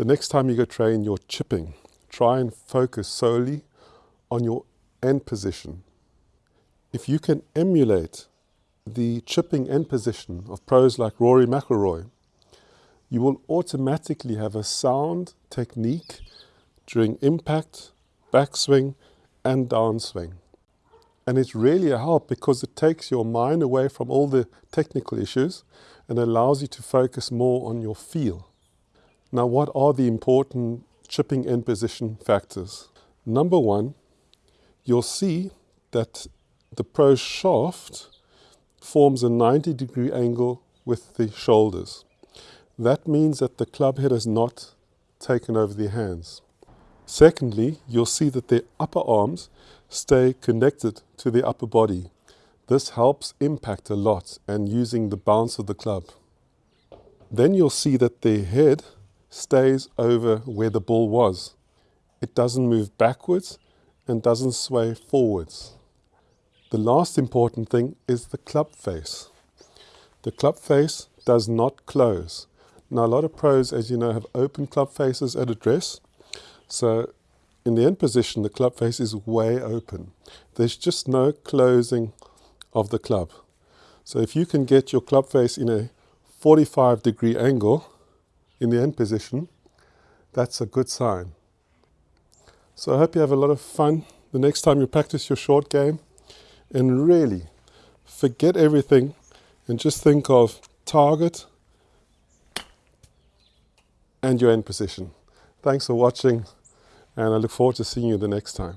the next time you go train your chipping, try and focus solely on your end position. If you can emulate the chipping end position of pros like Rory McIlroy, you will automatically have a sound technique during impact, backswing and downswing. And it's really a help because it takes your mind away from all the technical issues and allows you to focus more on your feel. Now, what are the important chipping end position factors? Number one, you'll see that the pro shaft forms a 90 degree angle with the shoulders. That means that the club head is not taken over the hands. Secondly, you'll see that the upper arms stay connected to the upper body. This helps impact a lot and using the bounce of the club. Then you'll see that the head stays over where the ball was. It doesn't move backwards and doesn't sway forwards. The last important thing is the club face. The club face does not close. Now a lot of pros, as you know, have open club faces at address. So in the end position, the club face is way open. There's just no closing of the club. So if you can get your club face in a 45 degree angle in the end position, that's a good sign. So I hope you have a lot of fun the next time you practice your short game and really forget everything and just think of target and your end position. Thanks for watching and I look forward to seeing you the next time.